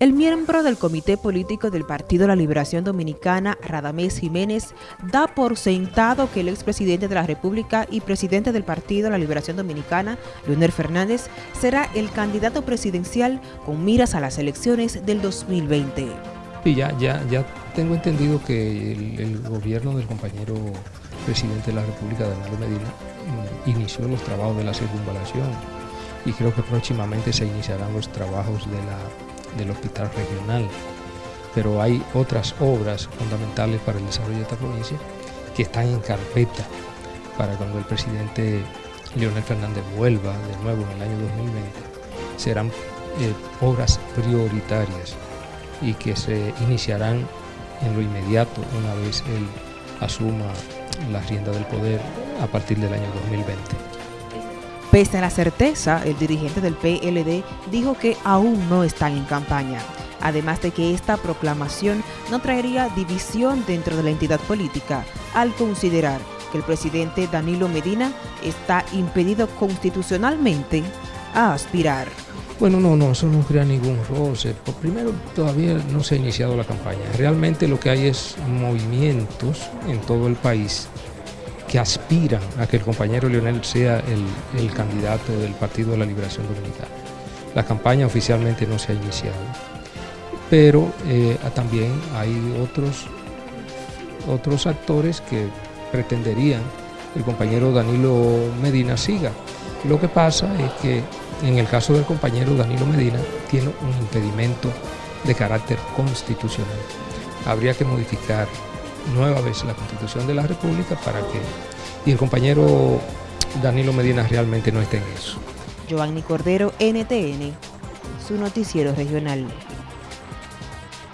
El miembro del Comité Político del Partido La Liberación Dominicana, Radamés Jiménez, da por sentado que el expresidente de la República y presidente del Partido La Liberación Dominicana, Leonel Fernández, será el candidato presidencial con miras a las elecciones del 2020. Y ya, ya, ya tengo entendido que el, gobierno del compañero presidente de la República, Danilo Medina, mm, inició los trabajos de la circunvalación y creo que próximamente se iniciarán los trabajos de la del hospital regional, pero hay otras obras fundamentales para el desarrollo de esta provincia que están en carpeta para cuando el presidente Leonel Fernández vuelva de nuevo en el año 2020, serán eh, obras prioritarias y que se iniciarán en lo inmediato una vez él asuma la rienda del poder a partir del año 2020. Pese a la certeza, el dirigente del PLD dijo que aún no están en campaña, además de que esta proclamación no traería división dentro de la entidad política, al considerar que el presidente Danilo Medina está impedido constitucionalmente a aspirar. Bueno, no, no, eso no crea ningún roce. Por primero, todavía no se ha iniciado la campaña. Realmente lo que hay es movimientos en todo el país que aspiran a que el compañero Leonel sea el, candidato del Partido de la Liberación Dominicana. La campaña oficialmente no se ha iniciado, pero eh, también hay otros, otros actores que pretenderían el compañero Danilo Medina siga. Lo que pasa es que en el caso del compañero Danilo Medina tiene un impedimento de carácter constitucional. Habría que modificar nueva vez la Constitución de la República para que y el compañero Danilo Medina realmente no esté en eso. Giovanni Cordero, NTN, su noticiero regional.